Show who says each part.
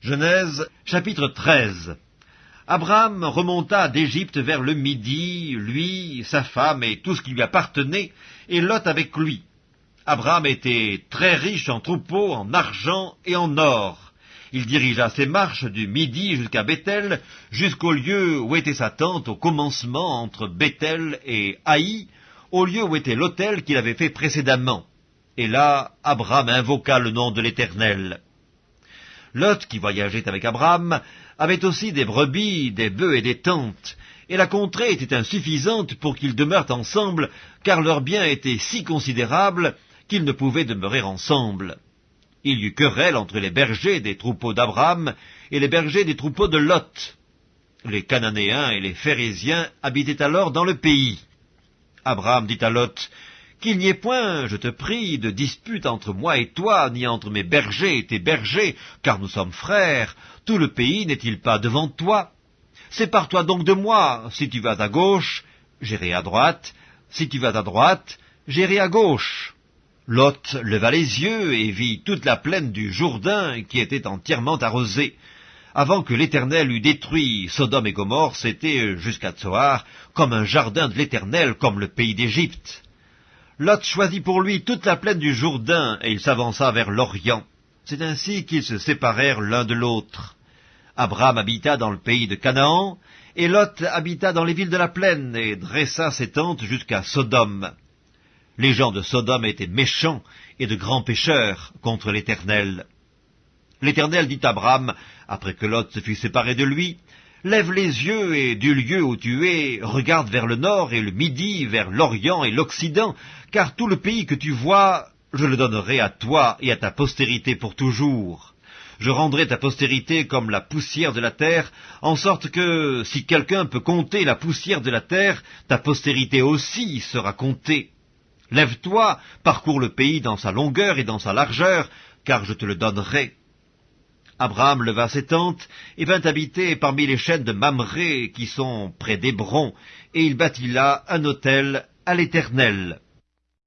Speaker 1: Genèse chapitre 13 Abraham remonta d'Égypte vers le midi, lui, sa femme et tout ce qui lui appartenait, et Lot avec lui. Abraham était très riche en troupeaux, en argent et en or. Il dirigea ses marches du midi jusqu'à Bethel, jusqu'au lieu où était sa tente au commencement entre Bethel et Haï, au lieu où était l'autel qu'il avait fait précédemment. Et là, Abraham invoqua le nom de l'Éternel. Lot, qui voyageait avec Abraham, avait aussi des brebis, des bœufs et des tentes, et la contrée était insuffisante pour qu'ils demeurent ensemble, car leurs biens étaient si considérables qu'ils ne pouvaient demeurer ensemble. Il y eut querelle entre les bergers des troupeaux d'Abraham et les bergers des troupeaux de Lot. Les Cananéens et les Phérésiens habitaient alors dans le pays. Abraham dit à Lot, qu'il n'y ait point, je te prie, de dispute entre moi et toi, ni entre mes bergers et tes bergers, car nous sommes frères. Tout le pays n'est-il pas devant toi? Sépare-toi donc de moi. Si tu vas à gauche, j'irai à droite. Si tu vas à droite, j'irai à gauche. Lot leva les yeux et vit toute la plaine du Jourdain qui était entièrement arrosée. Avant que l'Éternel eût détruit Sodome et Gomorre, c'était jusqu'à Tsoar comme un jardin de l'Éternel, comme le pays d'Égypte. Lot choisit pour lui toute la plaine du Jourdain, et il s'avança vers l'Orient. C'est ainsi qu'ils se séparèrent l'un de l'autre. Abraham habita dans le pays de Canaan, et Lot habita dans les villes de la plaine, et dressa ses tentes jusqu'à Sodome. Les gens de Sodome étaient méchants et de grands pécheurs contre l'Éternel. L'Éternel dit à Abraham, après que Lot se fut séparé de lui, Lève les yeux et du lieu où tu es, regarde vers le nord et le midi, vers l'Orient et l'Occident, car tout le pays que tu vois, je le donnerai à toi et à ta postérité pour toujours. Je rendrai ta postérité comme la poussière de la terre, en sorte que, si quelqu'un peut compter la poussière de la terre, ta postérité aussi sera comptée. Lève-toi, parcours le pays dans sa longueur et dans sa largeur, car je te le donnerai. Abraham leva ses tentes et vint habiter parmi les chaînes de Mamré qui sont près d'Hébron, et il bâtit là un autel à l'Éternel.